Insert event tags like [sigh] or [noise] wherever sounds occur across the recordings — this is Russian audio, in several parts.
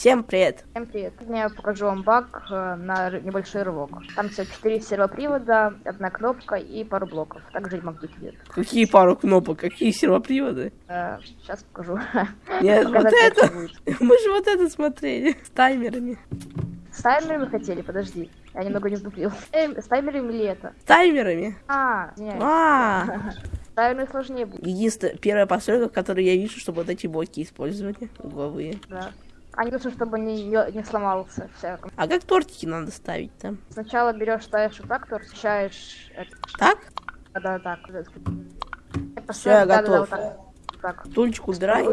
Всем привет. Всем привет. Сегодня я покажу вам баг э, на небольшой рывок. Там всего 4 сервопривода, одна кнопка и пару блоков. Также и магнит идет. Какие пару кнопок, какие сервоприводы? сейчас покажу. Нет, вот Показать это. будет. [laughs] Мы же вот это смотрели. С таймерами. С таймерами хотели? Подожди. Я немного не сдуплил. Э, с таймерами или это? С таймерами. А, извиняюсь. А, [laughs] таймерами сложнее будет, единственная первая посылка, в которой я вижу, чтобы вот эти блоки использовали угловые. да. А нужно, чтобы не, не, сломался. Вся. А как тортики надо ставить там? Сначала берешь, ставишь вот так, освещаешь это. Так? Да, да, так. Всё, я Да, да, да, готов. вот так. Так. Стульчик убирай.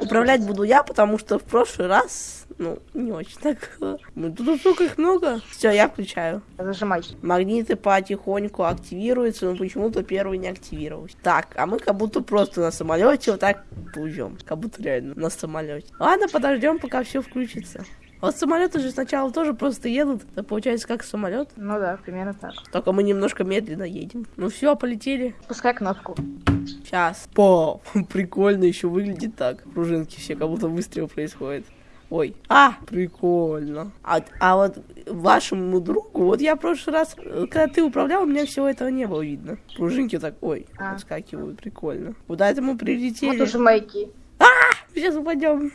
Управлять буду я, потому что в прошлый раз, ну, не очень так. Ну, тут столько их много. Все, я включаю. Зажимай. Магниты потихоньку активируются, но почему-то первый не активировался. Так, а мы как будто просто на самолете вот так плывем. Как будто реально на самолете. Ладно, подождем, пока все включится. Вот самолеты же сначала тоже просто едут. Это получается как самолет. Ну да, примерно так. Только мы немножко медленно едем. Ну все, полетели. Пускай кнопку. Сейчас. По, [laughs] прикольно еще выглядит так. Пружинки все, как будто выстрел происходит. Ой, а, прикольно. А, а вот вашему другу, вот я в прошлый раз, э, когда ты управлял, у меня всего этого не было видно. Пружинки так, ой, А. отскакивают, прикольно. Куда это мы прилетели? Вот уже маяки. Сейчас упадем.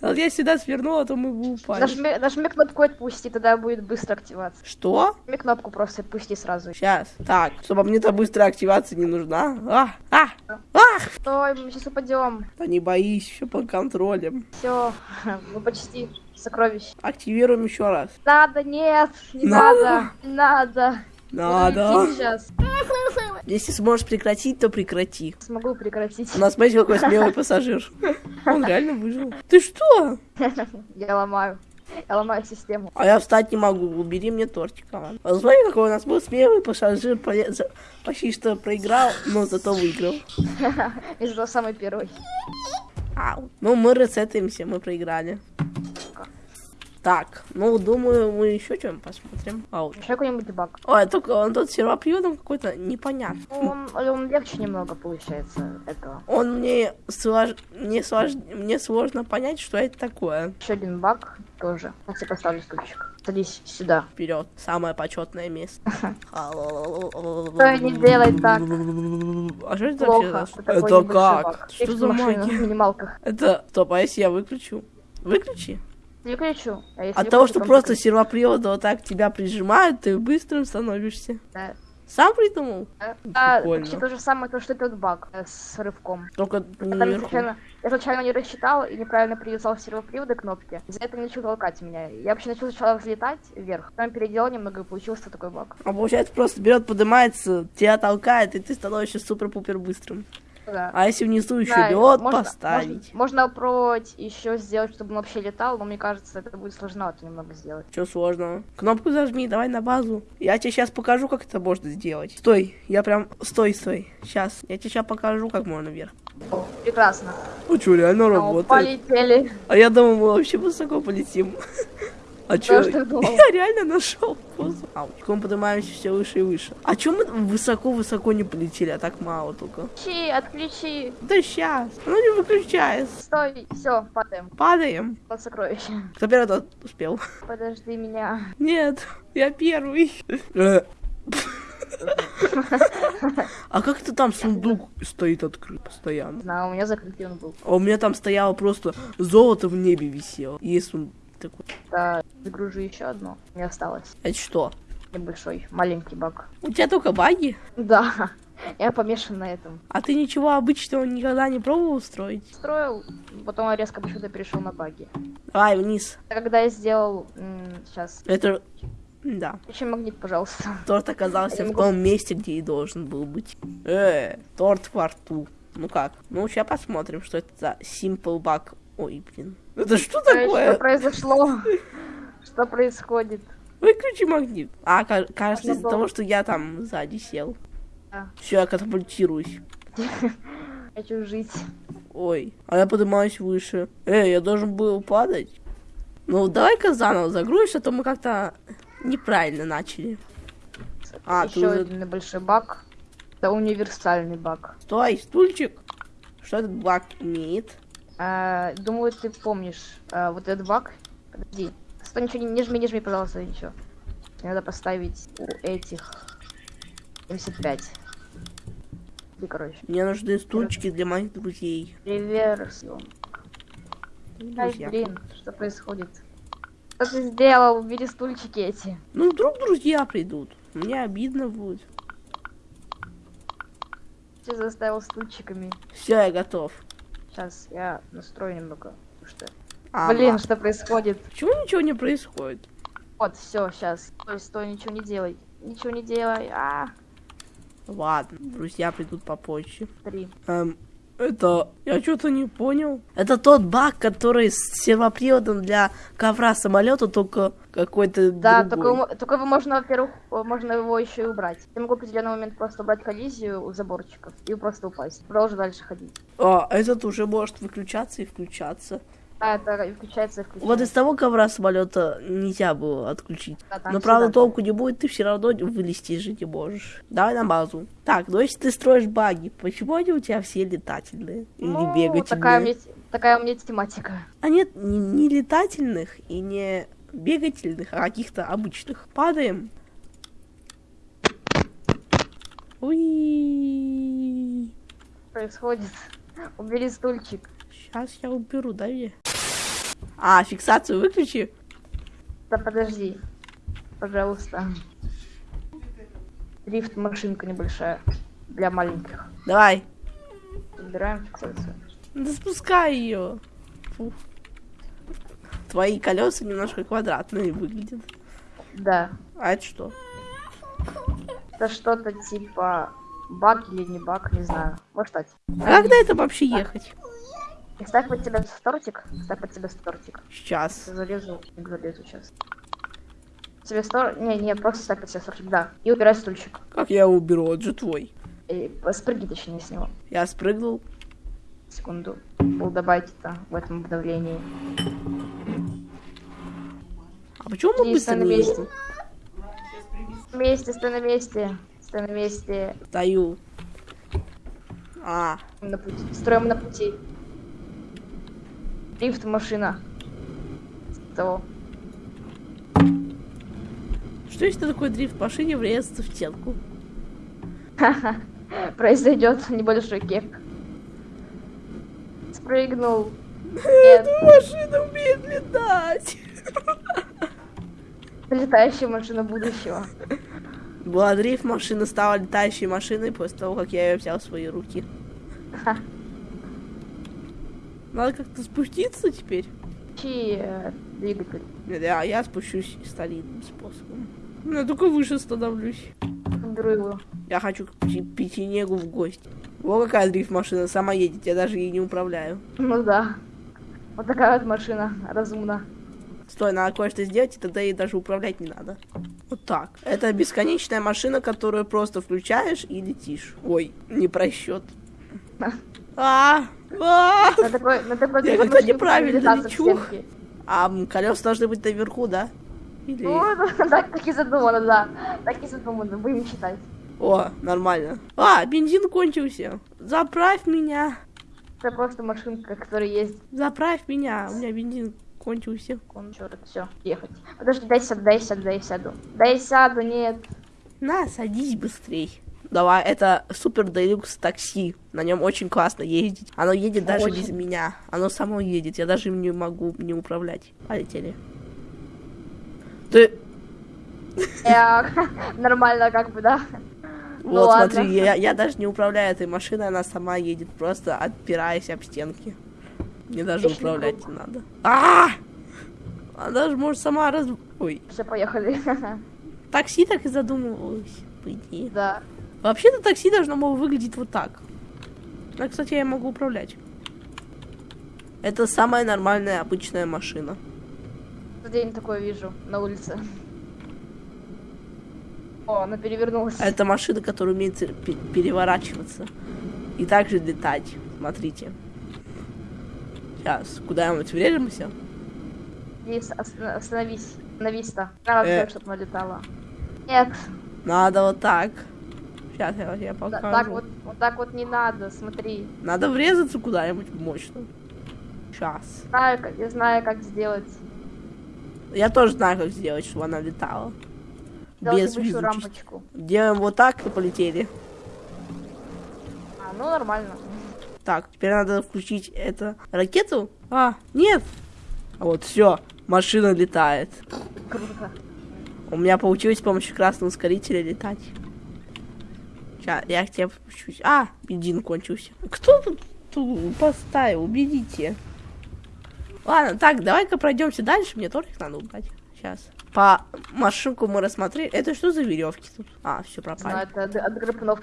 Вот я сюда свернула, а то мы бы упали. Нажми, нажми кнопку отпусти, тогда будет быстро активация. Что? Нажми кнопку просто отпусти сразу. Сейчас. Так, чтобы мне-то быстрая активация не нужна. А, а, а! Стой, мы сейчас упадем. Да не боись, все под контролем. Все, [laughs] мы почти сокровищ. Активируем еще раз. Надо, нет, не Надо. надо, не надо. Надо. сейчас. Если сможешь прекратить, то прекрати. Смогу прекратить. У нас, смотрите, какой смелый [laughs] пассажир. [laughs] Он реально выжил. Ты что? [laughs] Я ломаю. Я ломаю систему. А я встать не могу. Убери мне тортик. ладно. А смотри, какой у нас был смелый пассажир. Почти что проиграл, но зато выиграл. Из этого самый первый. Ау. Ну, мы ресетаемся, мы проиграли. Так, ну, думаю, мы еще что-нибудь посмотрим. Ау. Еще какой-нибудь баг. Ой, только он тут сервоприводом какой-то непонятный. Ну, Он, он легче немного получается этого. Он мне, слож... мне, слож... мне сложно понять, что это такое. Еще один баг тоже. Я тебе поставлю стульчик. Садись сюда. Вперед, самое почетное место. Стой, не делай так. А что это вообще? Это как? Что за магия? Это, стоп, а если я выключу? Выключи. Не кричу. А От того, что то просто сервопривода вот так тебя прижимают, ты быстрым становишься. Да. Сам придумал? Да, Прикольно. почти то же самое, то, что и тот баг э, с рывком. Только Я, случайно, я случайно не рассчитал и неправильно привязал сервоприводы кнопки. За это не начал толкать меня. Я вообще начал сначала взлетать вверх, потом переделал немного и получился такой баг. А получается, просто берет, поднимается, тебя толкает, и ты становишься супер-пупер быстрым. Да. А если внизу еще Да, лед можно- поставить? Можно, можно попробовать еще сделать, чтобы он вообще летал, но мне кажется, это будет сложновато немного сделать. Что сложного? Кнопку зажми, давай на базу. Я тебе сейчас покажу, как это можно сделать. Стой, я прям... Стой, стой. Сейчас. Я тебе сейчас покажу, как можно вверх. Прекрасно. Ну что, реально О, работает. полетели. А я думал, мы вообще высоко полетим. [laughs] А чё? [laughs] Я реально нашел. Ау, мы поднимаемся все выше и выше. А чё мы высоко-высоко не полетели, а так мало только? Отключи, отключи. Да сейчас. Ну не выключается. Стой, все, падаем. Падаем. Под сокровище. Кто первый тот успел? Подожди меня. Нет, я первый. А как это там сундук стоит открыт постоянно? Да, у меня закрытый он был. А у меня там стояло просто золото в небе висело. Есть он такой. Да, загружу еще одно. Не осталось. Это что? Небольшой, маленький баг. У тебя только баги? Да, [laughs] я помешан на этом. А ты ничего обычного никогда не пробовал устроить? Строил, потом я резко почему-то перешел на баги. Давай вниз. Когда я сделал... сейчас. Это... Да. Еще магнит, пожалуйста. [laughs] Торт оказался Я в могу- том месте, где и должен был быть. Э, торт во рту. Ну как? Ну, сейчас посмотрим, что это за simple bug. Ой, блин. Это что Что такое? произошло? [laughs] Что происходит? Выключи магнит. А, ка- кажется, из-за того, что я там сзади сел. Да. Все, я катапультируюсь. [laughs] Хочу жить. Ой, а я поднимаюсь выше. Эй, я должен был падать. Ну, давай-ка заново загрузишь, а то мы как-то неправильно начали. А, ты Еще уже- один небольшой баг. Это универсальный баг. Стой, стульчик. Что этот баг имеет? А, думаю, ты помнишь а, вот этот баг. Подожди. Стой, ничего не, не жми, не жми, пожалуйста, ничего. Надо поставить у этих 75. И, короче. Мне нужны стульчики для моих друзей. Реверс. Ай, блин, что происходит? Что ты сделал? Убери стульчики эти. Ну, вдруг друзья придут. Мне обидно будет. Ты заставил стульчиками. Все, я готов. Сейчас я настрою немного. потому что- А, Блин, что происходит? Почему ничего не происходит? Вот, все, сейчас. Стой, стой, ничего не делай. Ничего не делай. А, Ладно, друзья придут попозже. три. Эм, это... Я что-то не понял. Это тот баг, который с сервоприводом для ковра самолета, только какой-то Да, только, другой. только его можно, во-первых, можно его еще и убрать. Я могу в определенный момент просто убрать коллизию у заборчиков и просто упасть. Продолжу дальше ходить. А, этот уже может выключаться и включаться. Это включается, и включается. Вот из того ковра самолета нельзя было отключить. Да, Но правда толку не будет, ты все равно вылезти жить не можешь. Давай на базу. Так, ну если ты строишь баги, почему они у тебя все летательные? Или Ну, бегательные? такая у, меня, такая у меня тематика. А нет, не, не летательных и не бегательных, а каких-то обычных. Падаем. Уи. Происходит. Убери стульчик. Сейчас я уберу, дай мне. А, фиксацию выключи. Да подожди. Пожалуйста. Дрифт машинка небольшая. Для маленьких. Давай. Убираем фиксацию. Да спускай ее. Твои колеса немножко квадратные выглядят. Да. А это что? Это что-то типа баг или не баг, не знаю. Вот стать. А на это вообще ехать? И ставь под тебя стортик. Ставь под тебя стортик. Сейчас. Залезу, залезу сейчас. Тебе стор... Не, не, просто ставь под себя стортик, да. И убирай стульчик. Как я его уберу? Он же твой. И спрыгни точнее с него. Я спрыгнул. Секунду. Был добавить это в этом обновлении. А почему мы И быстро на месте. На месте, стой на месте. Стой на месте. Стою. А, На пути. Строим на пути. Дрифт машина. Того. что если такой дрифт в машине врезаться в стенку? Произойдет небольшой кек. Спрыгнул. [laughs] Нет, Машина умеет летать. летающая машина будущего. Была дрифт, машина стала летающей машиной после того, как я ее взял в свои руки. Ха. Надо как-то спуститься теперь. Двигатель. Нет, я, спущусь старинным способом. Я только выше становлюсь. Его. Я хочу к Печенегу в гости. Во какая дрифт-машина сама едет, я даже ей не управляю. Ну да. Вот такая вот машина. Разумно. Стой, надо кое-что сделать, и тогда ей даже управлять не надо. Вот так. Это бесконечная машина, которую просто включаешь и летишь. Ой, не просчет. [laughs] А, а, На такой, на такой Я как-то неправильно лечу. а колеса должны быть наверху, да? Или... Ну, [laughs] так, так и задумано, да. Так и задумано. Будем считать. О, нормально. А, бензин кончился. Заправь меня. Это просто машинка, которая есть. Заправь меня. У меня бензин кончился. Он черт, все, ехать. Подожди, дай сяду, дай сяду, дай сяду. Дай сяду, нет. На, садись быстрей. Давай, это супер делюкс такси. На нем очень классно ездить. Оно едет даже Очень. без меня. Оно само едет. Я даже им не могу не управлять. Полетели. Ты... [laughs] Нормально как бы, да. Ну вот, ладно. смотри, я, я даже не управляю этой машиной, она сама едет, просто отпираясь об стенки. Мне даже Отличный управлять не надо. А! Она даже может сама раз... Ой, Все, поехали. [laughs] такси так и задумывалась, по идее. Да. Вообще-то такси должно было выглядеть вот так. А, кстати, я могу управлять. Это самая нормальная обычная машина. День такое вижу на улице. О, она перевернулась. Это машина, которая умеет пе- переворачиваться. И также летать. Смотрите. Сейчас, куда-нибудь врежемся? Здесь оста- остановись. Остановись-то. Надо, Э. чтобы она летала. Нет. Надо вот так. Сейчас я тебе Да- покажу. так вот, вот так вот не надо, смотри. Надо врезаться куда-нибудь мощно. Сейчас. Знаю, как- я знаю, как сделать. Я тоже знаю, как сделать, чтобы она летала. Сделать Без рампочку. Делаем вот так и полетели. А, ну нормально. Так, теперь надо включить это ракету. А, нет. А вот все, машина летает. Круто. У меня получилось с помощью красного ускорителя летать. Сейчас, я к тебе спущусь. А, бензин кончился. Кто тут, тут поставил? Убедите. Ладно, так, давай-ка пройдемся дальше. Мне их надо убрать. Сейчас. По машинку мы рассмотрели. Это что за веревки тут? А, все пропали. это от,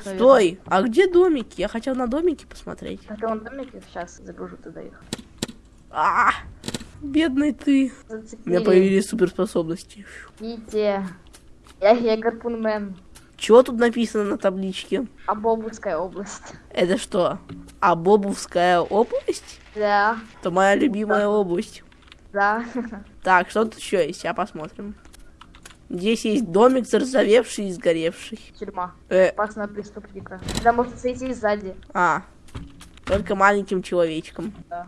наверное. Стой! А где домики? Я хотел на домики посмотреть. Это он домики сейчас загружу туда их. А, бедный ты. У меня Зацепили. появились суперспособности. Идите. Я, я гарпунмен. Чего тут написано на табличке? Абобовская область. Это что? Абобовская область? Да, Это моя любимая область. да. Так, что тут еще есть? Я посмотрим. Здесь есть домик заржавевший и сгоревший. Тюрьма. Э, Опасного преступника. Да, можно сойти сзади. а, только маленьким человечком. Да.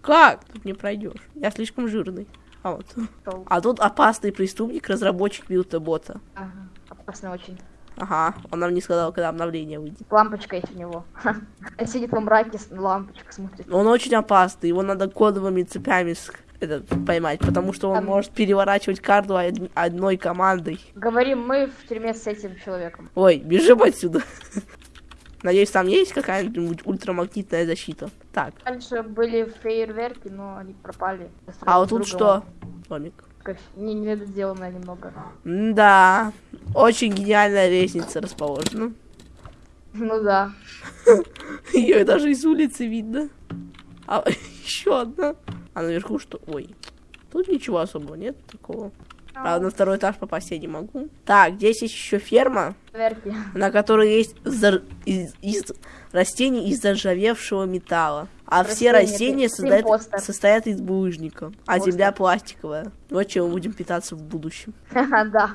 Как? Тут не пройдешь. Я слишком жирный. А вот. Шел. А тут опасный преступник, разработчик билта-бота. Ага. Опасно очень. Ага, он нам не сказал, когда обновление выйдет. Лампочка есть у него. [laughs] Сидит во мраке, лампочку смотрит. Он очень опасный, его надо кодовыми цепями этот, поймать, потому что он Там- может переворачивать карту од- одной командой. Говорим мы в тюрьме с этим человеком. Ой, бежим отсюда. [laughs] Надеюсь, там есть какая-нибудь ультрамагнитная защита. Так, Раньше были фейерверки, но они пропали. а вот тут что? Домик. Как Не, не недоделанное немного. Да, очень гениальная лестница расположена. Ну да. [laughs] Ее даже из улицы видно. А [laughs] еще одна. А наверху что? Ой, тут ничего особого нет такого. Правда, на второй этаж попасть я не могу. Так, здесь есть еще ферма, Фейерверки. на которой есть зар- из, из растений из заржавевшего металла. А все Растения, создают- состоят из булыжника, а земля пластиковая. Вот чем мы будем питаться в будущем. [laughs] Да.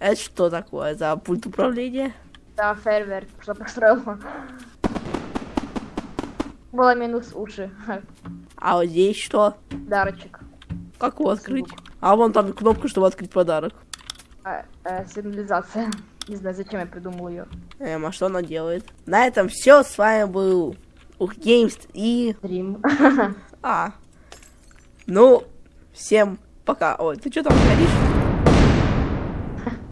Это что такое за пульт управления? Да, фейерверк. Что построил? Было минус уши. А вот здесь что? Дарочек. Как его открыть? А вон там кнопка, чтобы открыть подарок. А, э, сигнализация. [laughs] Не знаю, зачем я придумал ее. Эм, а что она делает? На этом все. С вами был Ух Геймс и... Дрим. А. Ну, всем пока. Ой, ты что там говоришь?